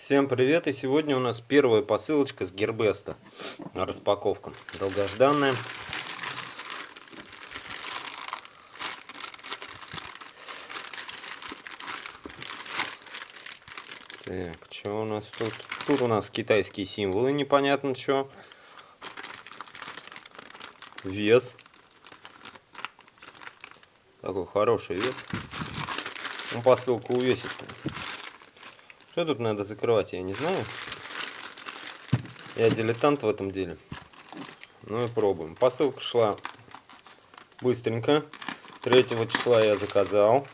Всем привет! И сегодня у нас первая посылочка с Гербеста. Распаковка. Долгожданная. Так, что у нас тут? Тут у нас китайские символы, непонятно что. Вес. Такой хороший вес. Ну, посылка увесистая. Что тут надо закрывать, я не знаю. Я дилетант в этом деле. Ну и пробуем. Посылка шла быстренько. 3 числа я заказал.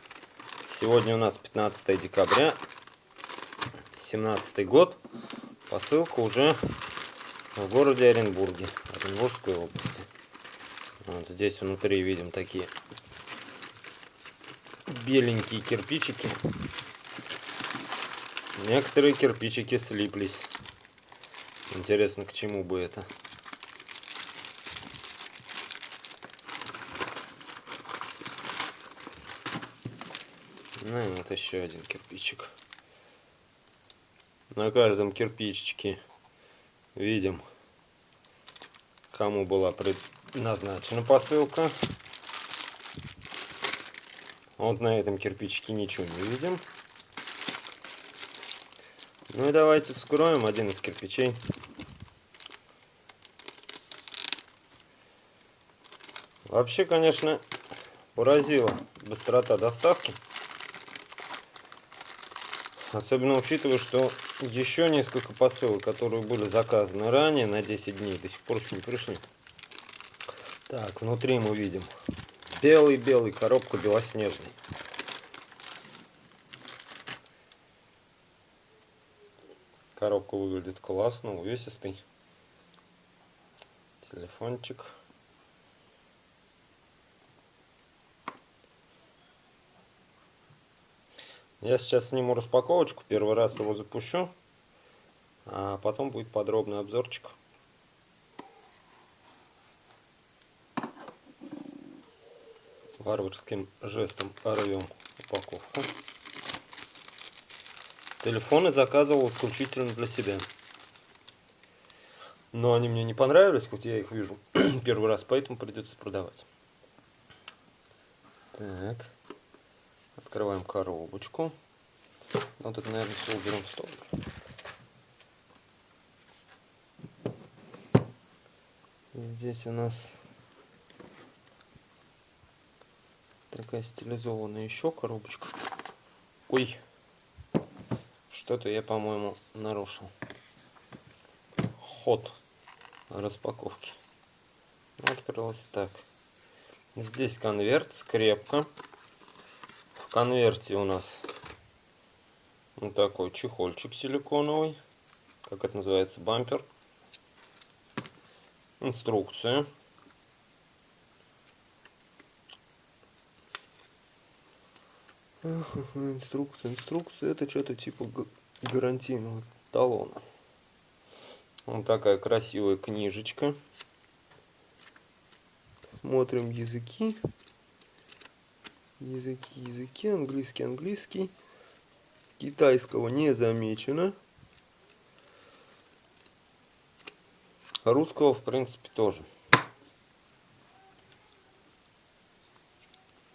Сегодня у нас 15 декабря. 17 год. Посылка уже в городе Оренбурге, Оренбургской области. Вот здесь внутри видим такие беленькие кирпичики. Некоторые кирпичики слиплись. Интересно, к чему бы это. Ну и вот еще один кирпичик. На каждом кирпичике видим, кому была предназначена посылка. Вот на этом кирпичике ничего не видим. Ну и давайте вскроем один из кирпичей. Вообще, конечно, поразила быстрота доставки. Особенно учитывая, что еще несколько посылок, которые были заказаны ранее на 10 дней, до сих пор еще не пришли. Так, внутри мы видим белый-белый, коробка белоснежный. Коробка выглядит классно, увесистый. Телефончик. Я сейчас сниму распаковочку, первый раз его запущу, а потом будет подробный обзорчик. Варварским жестом рвем упаковку. Телефоны заказывал исключительно для себя. Но они мне не понравились, хоть я их вижу первый раз, поэтому придется продавать. Так. Открываем коробочку. Вот это, наверное, все уберем в стол. Здесь у нас такая стилизованная еще коробочка. Ой, что-то я, по-моему, нарушил. Ход распаковки. Открылось так. Здесь конверт, скрепка. В конверте у нас вот такой чехольчик силиконовый. Как это называется? Бампер. Инструкция. Инструкция, инструкция. Это что-то типа гарантийного талона. Вот такая красивая книжечка. Смотрим языки. Языки, языки. Английский, английский. Китайского не замечено. Русского, в принципе, тоже.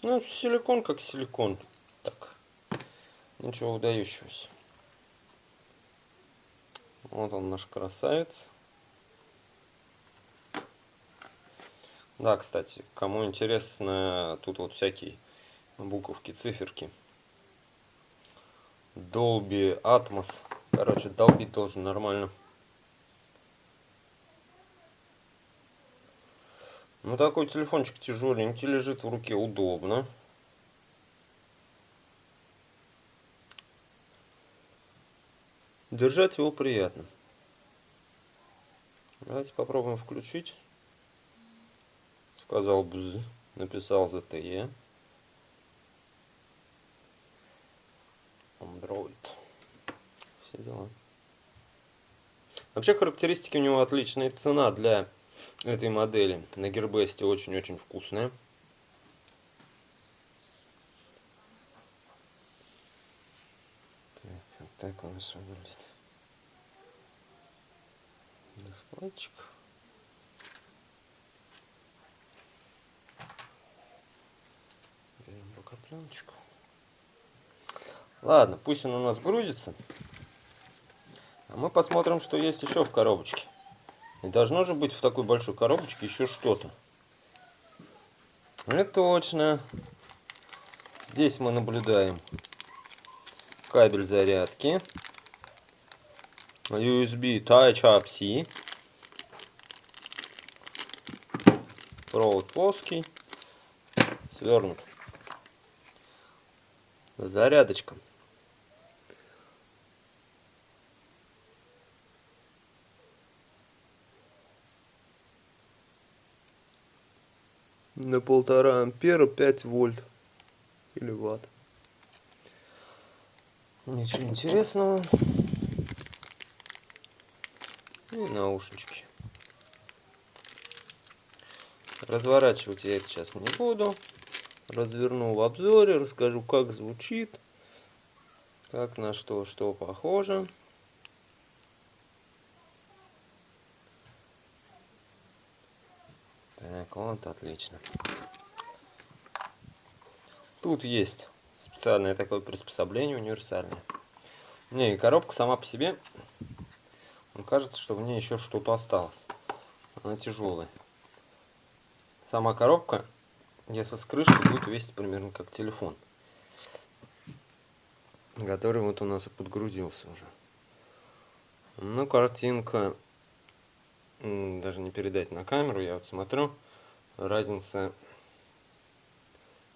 Ну, силикон как силикон. Ничего выдающегося. Вот он наш красавец. Да, кстати, кому интересно, тут вот всякие буковки, циферки. Dolby Atmos. Короче, долбить должен нормально. Ну, такой телефончик тяжеленький, лежит в руке, удобно. Держать его приятно. Давайте попробуем включить. Сказал бз, написал ZTE. Android. Все дела. Вообще характеристики у него отличные. Цена для этой модели на Гербесте очень-очень вкусная. Так, у нас выглядит. Дисплейчик. Берем бокопленочку. Ладно, пусть он у нас грузится. А мы посмотрим, что есть еще в коробочке. И должно же быть в такой большой коробочке еще что-то. Это точно. Здесь мы наблюдаем кабель зарядки. USB Type-C. Провод плоский. Свернут. Зарядочка. на полтора ампера 5 вольт или ватт. Ничего интересного. И наушнички. Разворачивать я это сейчас не буду. Разверну в обзоре, расскажу, как звучит, как на что, что похоже. Так, вот, отлично. Тут есть специальное такое приспособление универсальное. Не, и коробка сама по себе, кажется, что в ней еще что-то осталось. Она тяжелая. Сама коробка, если с крышкой, будет весить примерно как телефон. Который вот у нас и подгрузился уже. Ну, картинка даже не передать на камеру, я вот смотрю, разница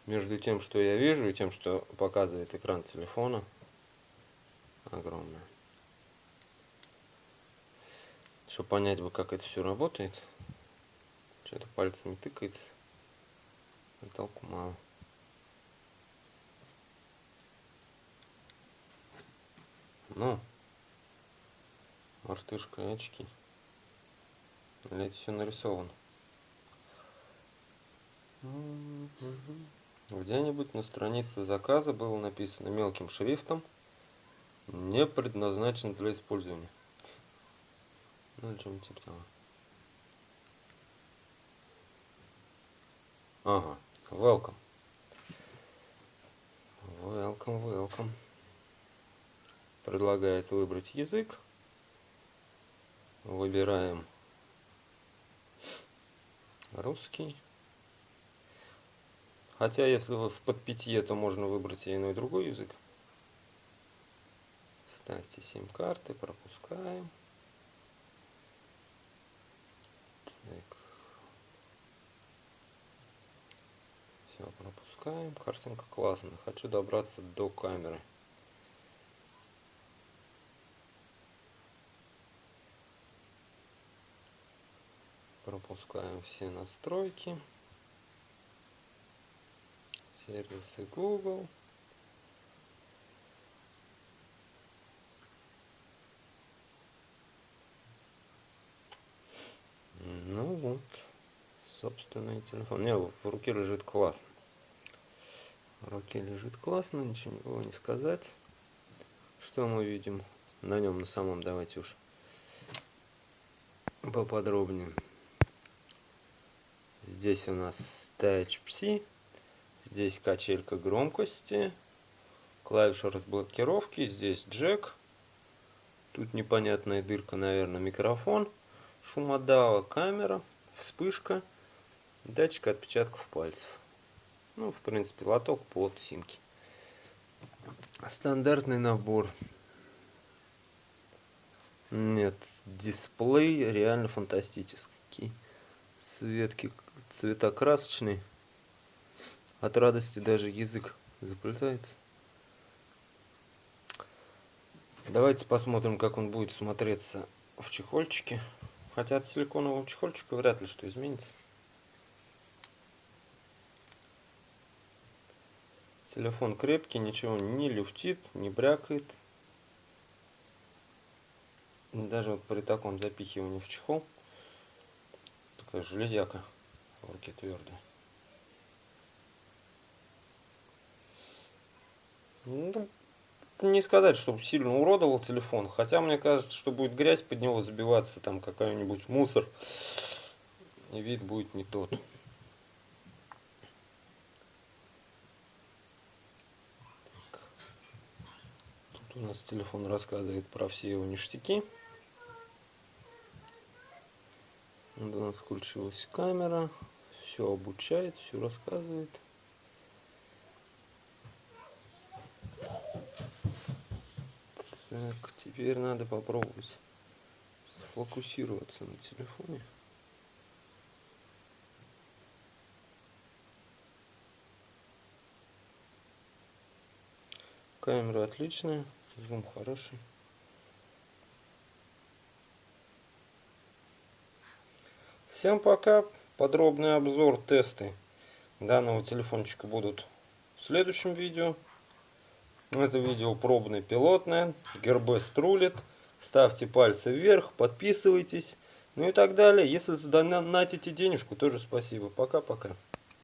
между тем, что я вижу, и тем, что показывает экран телефона, огромная. Чтобы понять бы, как это все работает, что-то пальцами тыкается, а толку мало. Ну, мартышка и очки. Это все нарисовано? Где-нибудь на странице заказа было написано мелким шрифтом не предназначен для использования. Ну или чем типа того. Ага, welcome. Welcome, welcome. Предлагает выбрать язык. Выбираем русский. Хотя, если вы в подпитье, то можно выбрать и иной другой язык. Ставьте сим-карты, пропускаем. Так. Все, пропускаем. Картинка классная. Хочу добраться до камеры. Пропускаем все настройки. Сервисы Google. Ну вот, собственный телефон. Не, в руке лежит классно. В руке лежит классно, ничего не сказать. Что мы видим на нем, на самом, давайте уж поподробнее. Здесь у нас Touch-Psi. Здесь качелька громкости. Клавиша разблокировки. Здесь джек. Тут непонятная дырка, наверное, микрофон. Шумодава, камера, вспышка. Датчик отпечатков пальцев. Ну, в принципе, лоток под симки. Стандартный набор. Нет, дисплей реально фантастический. Цветки цвета красочные. От радости даже язык заплетается. Давайте посмотрим, как он будет смотреться в чехольчике. Хотя от силиконового чехольчика вряд ли что изменится. Телефон крепкий, ничего не люфтит, не брякает. Даже вот при таком запихивании в чехол такая железяка в руке твердая. Ну, не сказать, чтобы сильно уродовал телефон. Хотя мне кажется, что будет грязь под него забиваться, там какой-нибудь мусор. И вид будет не тот. Тут у нас телефон рассказывает про все его ништяки. Вот у нас включилась камера. Все обучает, все рассказывает. Так, теперь надо попробовать сфокусироваться на телефоне. Камера отличная, зум хороший. Всем пока. Подробный обзор, тесты данного телефончика будут в следующем видео. Это видео пробное, пилотное. Гербес рулит. Ставьте пальцы вверх, подписывайтесь. Ну и так далее. Если задонатите денежку, тоже спасибо. Пока-пока.